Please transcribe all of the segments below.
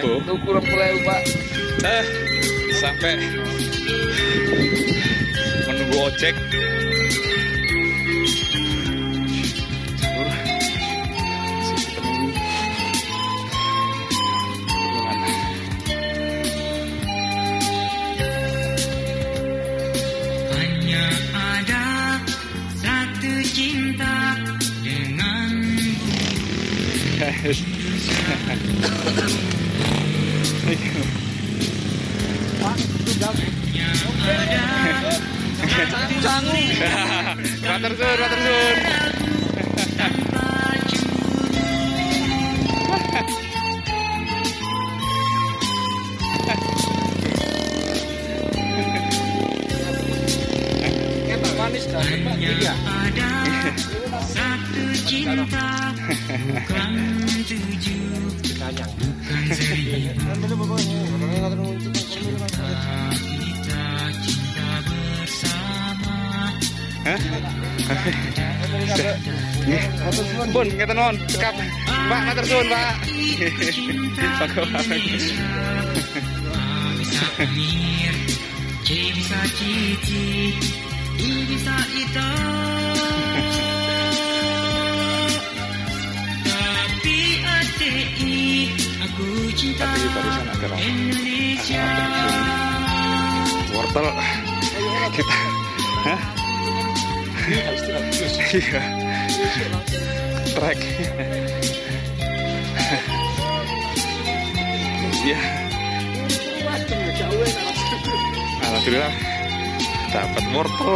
tuh. Kurang mulai pak eh sampai menunggu ojek sanggup Matur sun, sun. Bersama Pun, ngeten non, cekap. Pak, sun, Pak. Bisa bisa Tapi barusan orang. Indonesia Wortel. Kita. Hah? Iya. Trek. Iya. Alhamdulillah dapat wortel.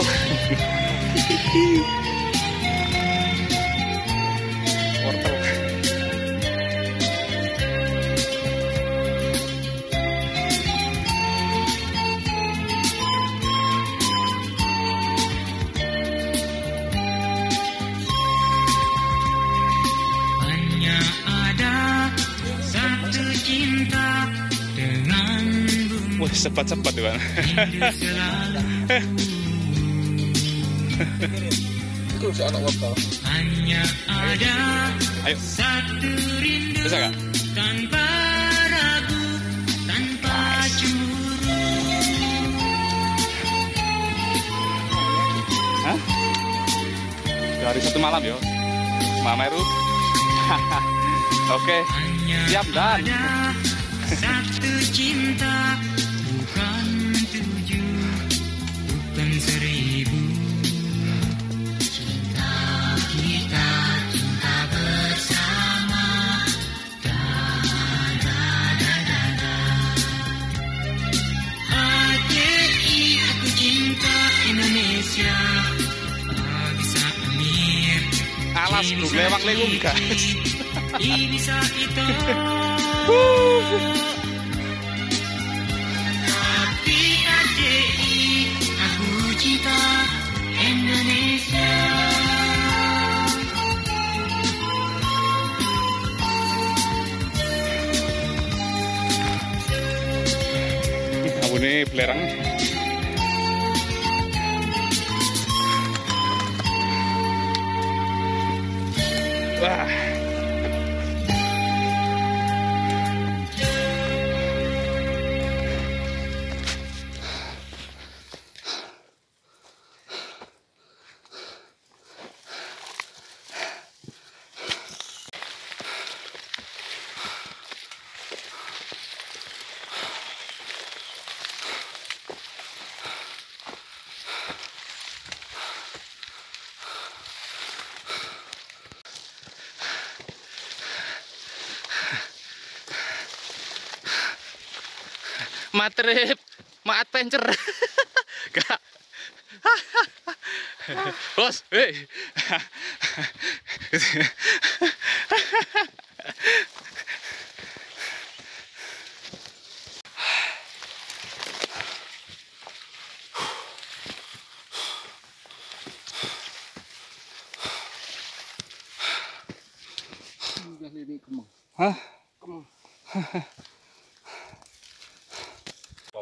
Cepat-cepat tuh kan. itu si anak wortel hanya ada Ayo, satu rindu bisa gak? tanpa ragu tanpa cemburu Hah? Dari satu malam yo. Mama Eru. Oke, hanya siap dan. satu cinta Alas, C bro, bisa lewang lewung, guys. I bisa itu tapi ADI aku cinta Indonesia Aku nih belerang. Bye. Matrip, ma adventure. Gak. Bos, hei.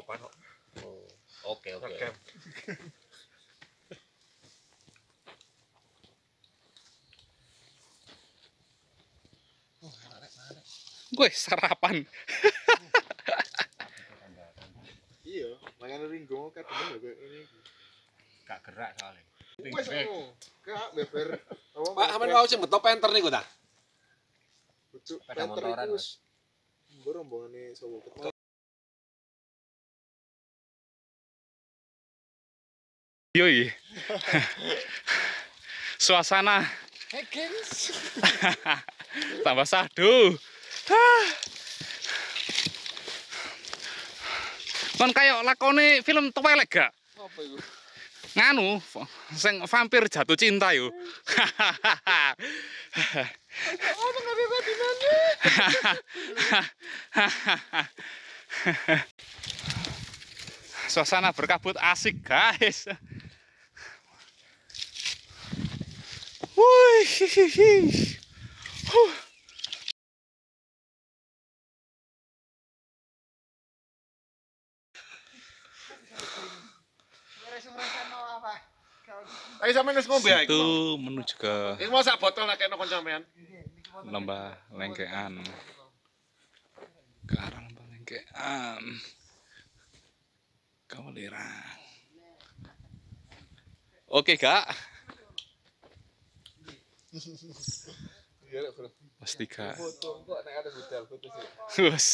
opan kok. Oh, oke, oke. Gue sarapan. iya, makanya ringgo kadang juga ini. Gak gerak soalnya. Wes ngono. Oh, gak beber. Oh, Pak, sampean mau sing ngetop penter niku ta? Pucuk penter iku wis. Mbok rombongane sapa. Yoi. Suasana tambah sadu. Kon kayak lakone film Twilight gak? Apa iku? Nganu, sing vampir jatuh cinta yo. Suasana berkabut asik, guys. Wih, hihihi. Huh. Ayo sampean wis ngombe ae. Itu menuju ke Ini mau sak botol nak kena kon sampean. lembah lengkean ke arah lembah lengkean Kawalirang oke kak Iya, tiga Foto kok nek ada budal foto sih. Wes.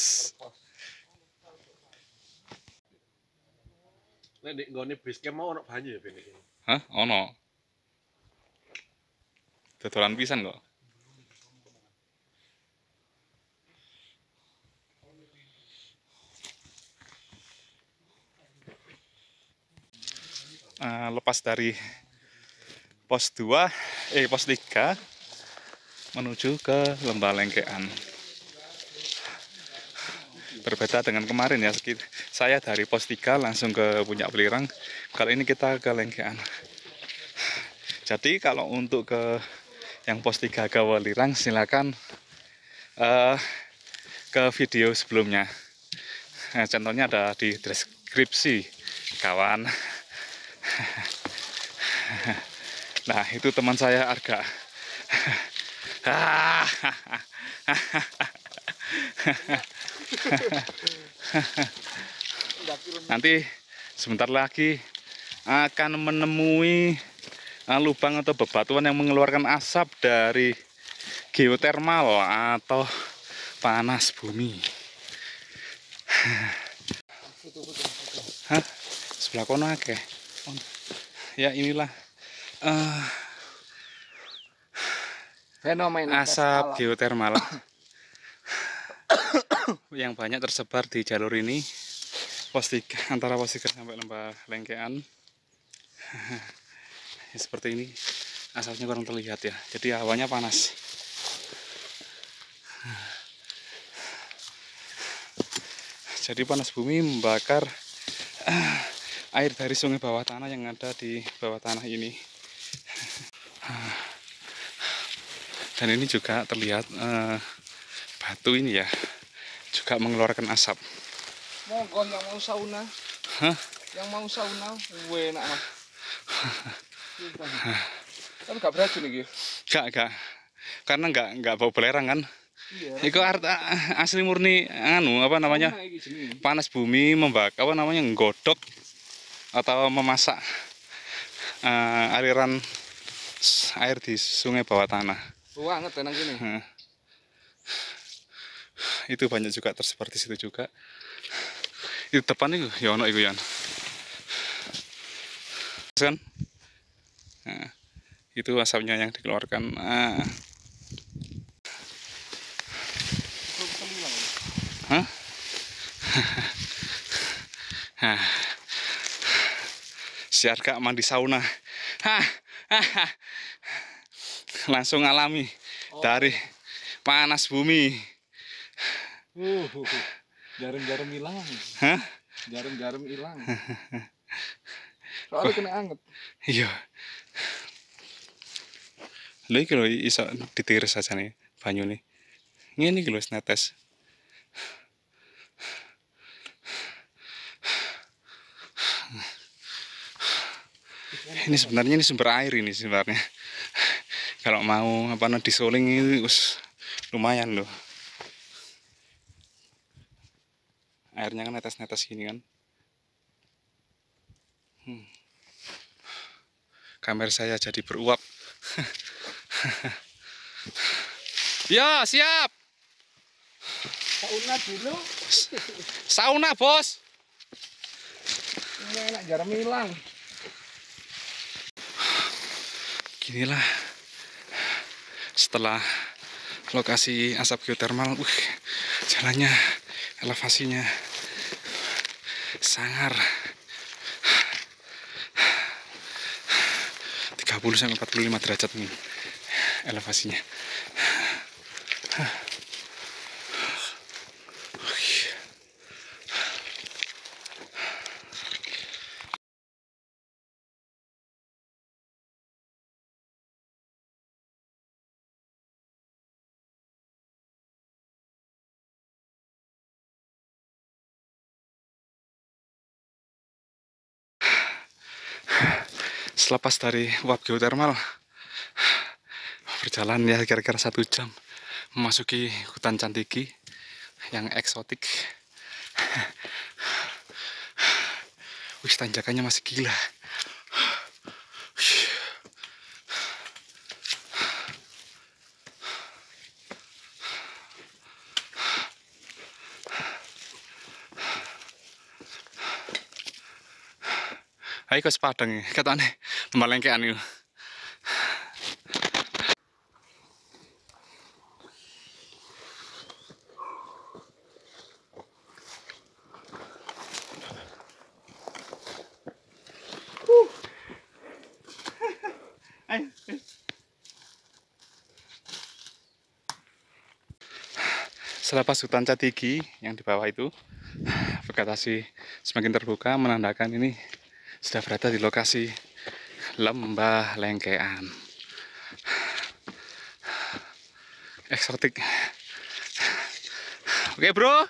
Nek nek nggone base camp mau ono banyu ya ben iki. Hah? Ono. Dodolan pisan kok. Eh, lepas dari pos 2, eh pos 3 menuju ke Lembah Lengkean. Berbeda dengan kemarin ya, saya dari pos 3 langsung ke Puncak Belirang. Kali ini kita ke Lengkean. Jadi kalau untuk ke yang pos 3 ke Welirang silakan eh, ke video sebelumnya. Nah, contohnya ada di deskripsi kawan. Nah, itu teman saya Arga. Nanti sebentar lagi akan menemui uh, lubang atau bebatuan yang mengeluarkan asap dari geotermal atau panas bumi. Hah? Sebelah kono akeh. Ya inilah eh, Fenomena asap geotermal. Yang banyak tersebar di jalur ini pos tiga, antara pos tiga sampai lembah lengkean. Ya, seperti ini asapnya kurang terlihat ya. Jadi hawanya panas. Jadi panas bumi membakar eh, air dari sungai bawah tanah yang ada di bawah tanah ini dan ini juga terlihat eh, batu ini ya juga mengeluarkan asap Monggo yang mau sauna. Hah? Yang mau sauna, enak mah. Tapi gak beracun iki. gak gak karena nggak nggak bau belerang kan Iya. itu art- asli murni anu apa namanya panas bumi membakar apa namanya nggodok atau memasak eh, aliran air di sungai bawah tanah Banget tenang gini. Itu banyak juga tersebar di situ juga itu depan itu ya ono itu Yan kan Nah, itu asapnya yang dikeluarkan Ah. Hah? Hah. Si Arga mandi sauna. Hah. Langsung alami dari panas bumi. Uh, jarum-jarum hilang. Hah? Jarum-jarum hilang. Soalnya kena anget. Iya. Lha iki lho iso ditiris aja nih banyu nih. Ngene iki lho netes. Ini sebenarnya ini sumber air ini sebenarnya. Kalau mau apa namanya disuling ini us, lumayan loh. Airnya kan netes-netes gini kan. Hmm. Kamera saya jadi beruap. ya, siap. Sauna dulu. Sauna, Bos. Ini enak garam hilang. Ginilah setelah lokasi asap geotermal, wih, jalannya, elevasinya sangar 30 sampai 45 derajat nih elevasinya. Selepas dari uap geotermal berjalan ya kira-kira satu jam memasuki hutan Cantiki yang eksotik. Wih, tanjakannya masih gila. Ayo ke Sepadang ya, katanya melengkean itu. Selepas hutan Catigi yang di bawah itu, vegetasi semakin terbuka menandakan ini sudah berada di lokasi lembah lengkean. Eksotik. Oke bro.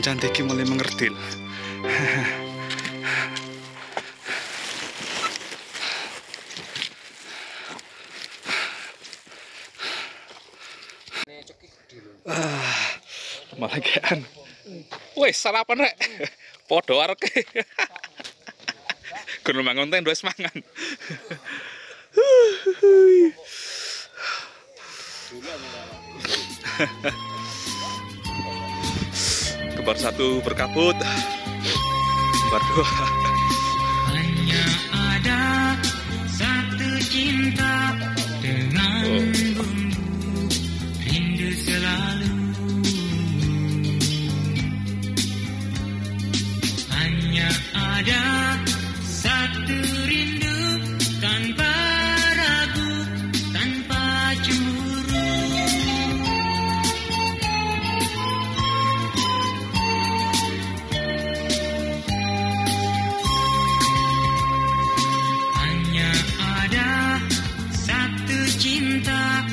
Iki mulai mengerdil. Ah, malah kean. Sarapan rek. Podo arek. Gunung mangun teh wis mangan. Kembar satu berkabut. Kembar dua. Cinta,